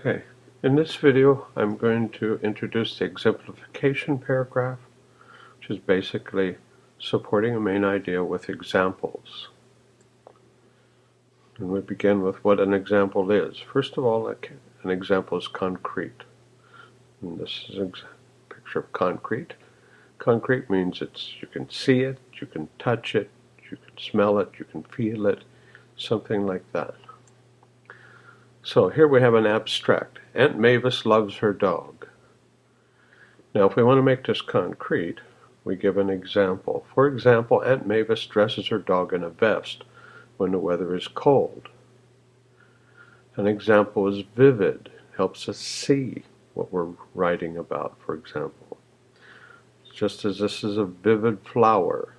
Okay, in this video I'm going to introduce the exemplification paragraph, which is basically supporting a main idea with examples. And we begin with what an example is. First of all, an example is concrete. And this is a picture of concrete. Concrete means it's you can see it, you can touch it, you can smell it, you can feel it, something like that. So here we have an abstract. Aunt Mavis loves her dog. Now if we want to make this concrete, we give an example. For example, Aunt Mavis dresses her dog in a vest when the weather is cold. An example is vivid, helps us see what we're writing about, for example. Just as this is a vivid flower.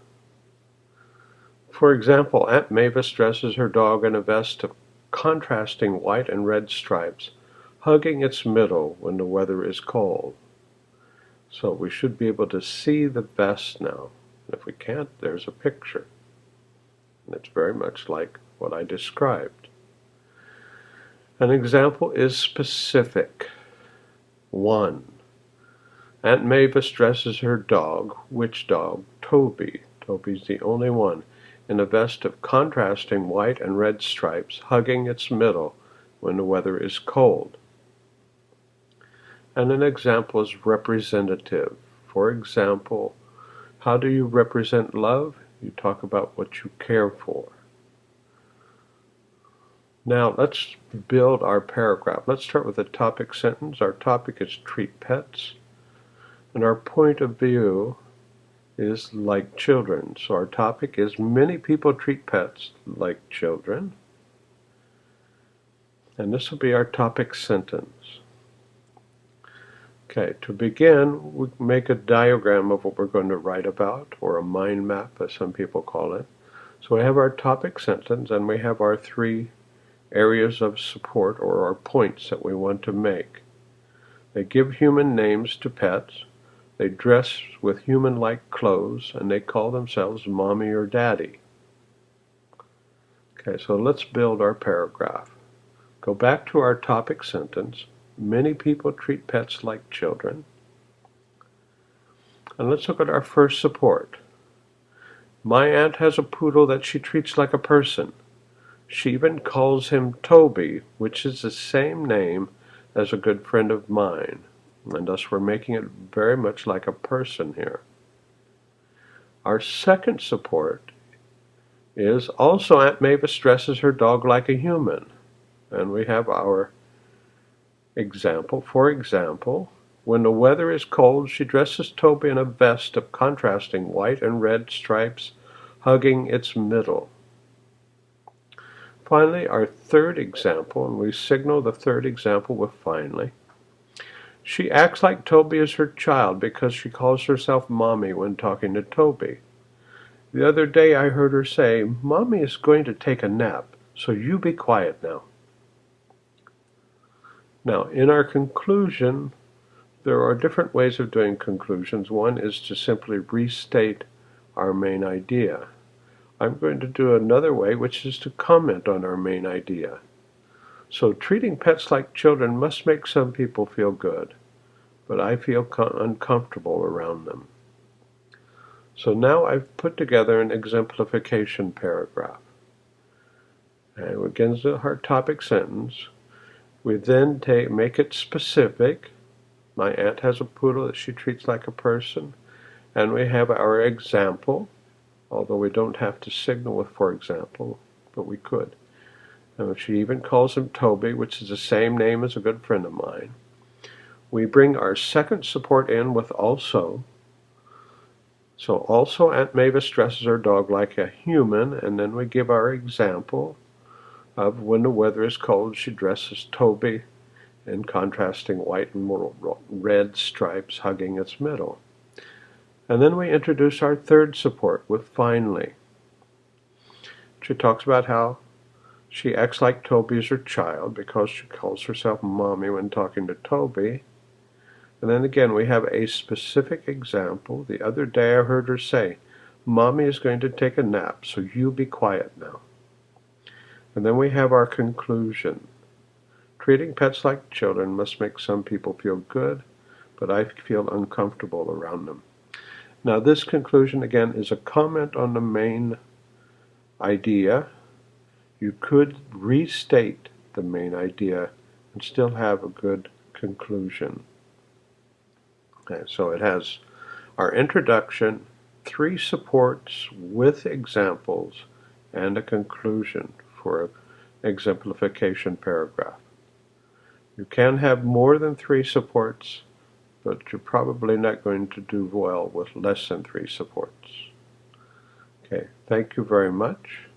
For example, Aunt Mavis dresses her dog in a vest of contrasting white and red stripes, hugging its middle when the weather is cold. So we should be able to see the vest now. And If we can't, there's a picture. And it's very much like what I described. An example is specific. 1. Aunt Mavis dresses her dog, which dog? Toby. Toby's the only one in a vest of contrasting white and red stripes, hugging its middle when the weather is cold. And an example is representative. For example, how do you represent love? You talk about what you care for. Now let's build our paragraph. Let's start with a topic sentence. Our topic is treat pets. And our point of view is like children. So our topic is many people treat pets like children. And this will be our topic sentence. Okay, to begin, we make a diagram of what we're going to write about, or a mind map, as some people call it. So we have our topic sentence, and we have our three areas of support, or our points that we want to make. They give human names to pets. They dress with human-like clothes, and they call themselves mommy or daddy. Okay, so let's build our paragraph. Go back to our topic sentence. Many people treat pets like children. And let's look at our first support. My aunt has a poodle that she treats like a person. She even calls him Toby, which is the same name as a good friend of mine and thus we're making it very much like a person here. Our second support is also Aunt Mavis dresses her dog like a human. And we have our example. For example, when the weather is cold, she dresses Toby in a vest of contrasting white and red stripes, hugging its middle. Finally, our third example, and we signal the third example with finally. She acts like Toby is her child because she calls herself Mommy when talking to Toby. The other day I heard her say, Mommy is going to take a nap, so you be quiet now. Now, in our conclusion, there are different ways of doing conclusions. One is to simply restate our main idea. I'm going to do another way, which is to comment on our main idea. So treating pets like children must make some people feel good, but I feel uncomfortable around them. So now I've put together an exemplification paragraph. And it begins with our topic sentence. We then take, make it specific. My aunt has a poodle that she treats like a person. And we have our example, although we don't have to signal with for example, but we could. And she even calls him Toby, which is the same name as a good friend of mine. We bring our second support in with also. So also Aunt Mavis dresses her dog like a human, and then we give our example of when the weather is cold, she dresses Toby in contrasting white and red stripes hugging its middle. And then we introduce our third support with finally. She talks about how she acts like Toby is her child because she calls herself mommy when talking to Toby. And then again, we have a specific example. The other day I heard her say, Mommy is going to take a nap, so you be quiet now. And then we have our conclusion. Treating pets like children must make some people feel good, but I feel uncomfortable around them. Now, this conclusion again is a comment on the main idea. You could restate the main idea and still have a good conclusion. Okay, so it has our introduction, three supports with examples, and a conclusion for an exemplification paragraph. You can have more than three supports, but you're probably not going to do well with less than three supports. Okay, thank you very much.